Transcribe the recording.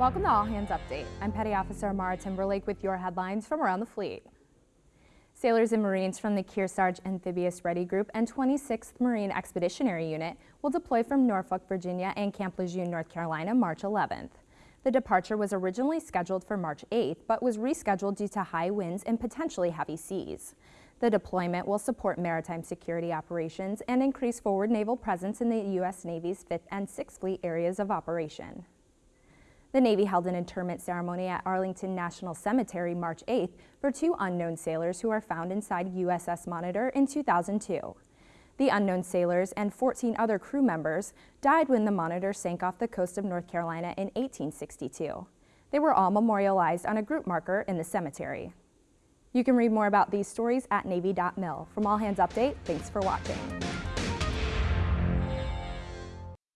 Welcome to All Hands Update. I'm Petty Officer Amara Timberlake with your headlines from around the fleet. Sailors and Marines from the Kearsarge Amphibious Ready Group and 26th Marine Expeditionary Unit will deploy from Norfolk, Virginia and Camp Lejeune, North Carolina, March 11th. The departure was originally scheduled for March 8th, but was rescheduled due to high winds and potentially heavy seas. The deployment will support maritime security operations and increase forward naval presence in the U.S. Navy's 5th and 6th Fleet areas of operation. The Navy held an interment ceremony at Arlington National Cemetery March 8th for two unknown sailors who are found inside USS Monitor in 2002. The unknown sailors and 14 other crew members died when the Monitor sank off the coast of North Carolina in 1862. They were all memorialized on a group marker in the cemetery. You can read more about these stories at Navy.mil. From All Hands Update, thanks for watching.